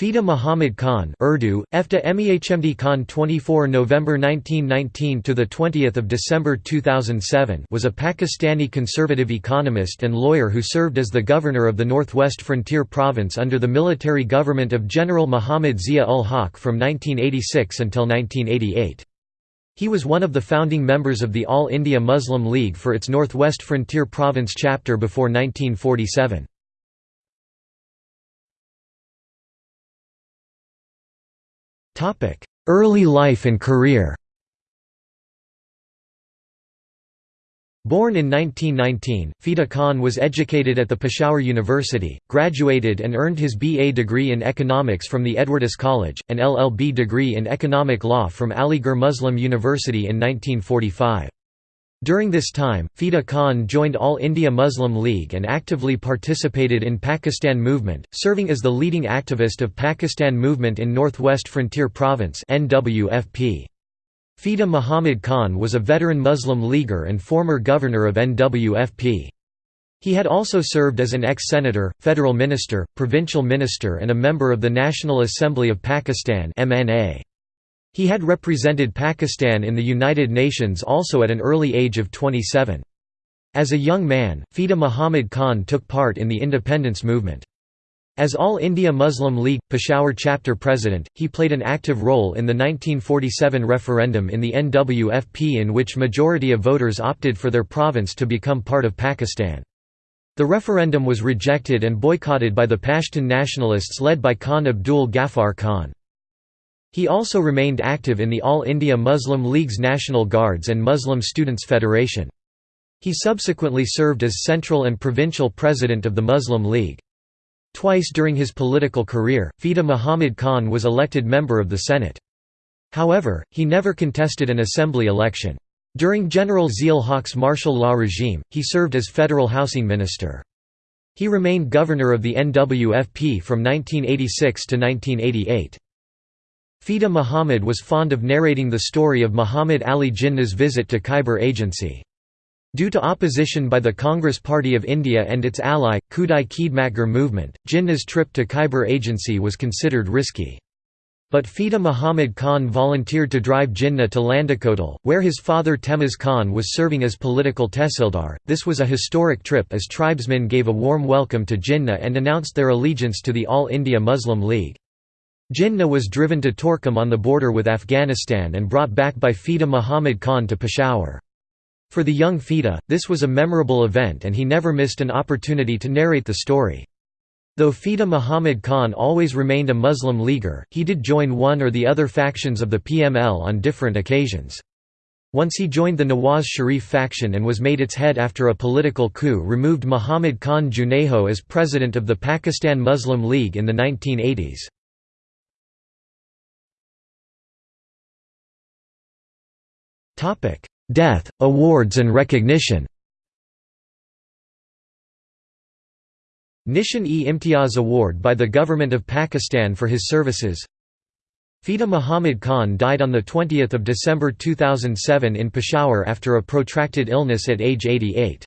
Fida Muhammad Khan Urdu, Efta Mehmd Khan 24 November 1919 to 20 December 2007 was a Pakistani conservative economist and lawyer who served as the governor of the Northwest Frontier Province under the military government of General Muhammad Zia-ul-Haq from 1986 until 1988. He was one of the founding members of the All India Muslim League for its Northwest Frontier Province chapter before 1947. Early life and career Born in 1919, Fida Khan was educated at the Peshawar University, graduated and earned his B.A. degree in economics from the Edwardes College, and LL.B. degree in economic law from Aligarh Muslim University in 1945. During this time, Fida Khan joined All India Muslim League and actively participated in Pakistan Movement, serving as the leading activist of Pakistan Movement in Northwest Frontier Province. Fida Muhammad Khan was a veteran Muslim leaguer and former governor of NWFP. He had also served as an ex-senator, federal minister, provincial minister and a member of the National Assembly of Pakistan MNA. He had represented Pakistan in the United Nations also at an early age of 27. As a young man, Fida Muhammad Khan took part in the independence movement. As All India Muslim League, Peshawar chapter president, he played an active role in the 1947 referendum in the NWFP in which majority of voters opted for their province to become part of Pakistan. The referendum was rejected and boycotted by the Pashtun nationalists led by Khan Abdul Ghaffar Khan. He also remained active in the All India Muslim League's National Guards and Muslim Students' Federation. He subsequently served as central and provincial president of the Muslim League. Twice during his political career, Fida Muhammad Khan was elected member of the Senate. However, he never contested an assembly election. During General Zia-ul-Haq's martial law regime, he served as federal housing minister. He remained governor of the NWFP from 1986 to 1988. Fida Muhammad was fond of narrating the story of Muhammad Ali Jinnah's visit to Khyber Agency. Due to opposition by the Congress Party of India and its ally, Khudai Khidmatgar movement, Jinnah's trip to Khyber Agency was considered risky. But Fida Muhammad Khan volunteered to drive Jinnah to Landikotal, where his father Temiz Khan was serving as political tehsildar. This was a historic trip as tribesmen gave a warm welcome to Jinnah and announced their allegiance to the All India Muslim League. Jinnah was driven to Torkham on the border with Afghanistan and brought back by Fida Muhammad Khan to Peshawar. For the young Fida, this was a memorable event and he never missed an opportunity to narrate the story. Though Fida Muhammad Khan always remained a Muslim leaguer, he did join one or the other factions of the PML on different occasions. Once he joined the Nawaz Sharif faction and was made its head after a political coup removed Muhammad Khan Junejo as president of the Pakistan Muslim League in the 1980s. Death, awards and recognition Nishan-e-Imtiaz Award by the Government of Pakistan for his services. Fida Muhammad Khan died on 20 December 2007 in Peshawar after a protracted illness at age 88.